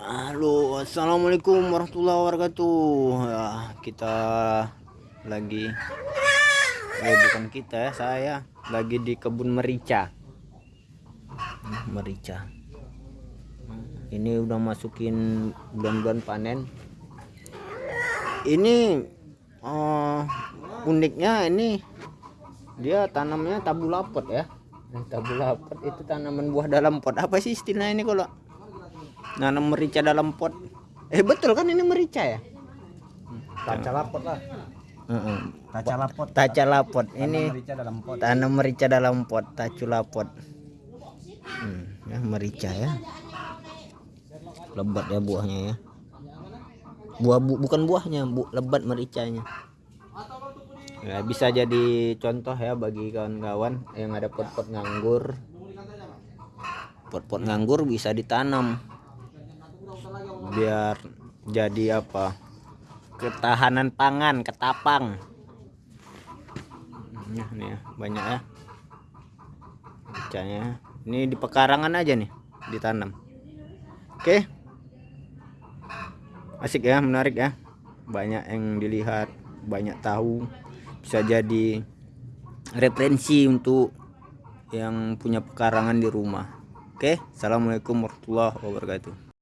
Halo, assalamualaikum warahmatullahi wabarakatuh. Ya, kita lagi, eh, bukan kita ya, saya lagi di kebun merica. Merica. Ini udah masukin bulan-bulan panen. Ini uh, uniknya ini dia tanamnya tabulapot ya. Tabulapot itu tanaman buah dalam pot. Apa sih istilahnya ini kalau nanam merica dalam pot. Eh betul kan ini merica ya? Taca lapot lah. Taca lapot. taca lapot. Tanam ini merica dalam pot. tanam merica dalam pot. Tacu lapot. Hmm, ya merica ya. Lebat ya buahnya ya. Buah bu, bukan buahnya bu lebat mericanya. Ya, bisa jadi contoh ya bagi kawan-kawan yang ada pot-pot nganggur. Pot-pot nganggur bisa ditanam biar jadi apa? Ketahanan pangan ketapang. Nah, nih ya, banyak ya. Mericanya. ini di pekarangan aja nih ditanam. Oke. Asik ya menarik ya. Banyak yang dilihat banyak tahu. Bisa jadi referensi untuk yang punya pekarangan di rumah. Oke assalamualaikum warahmatullahi wabarakatuh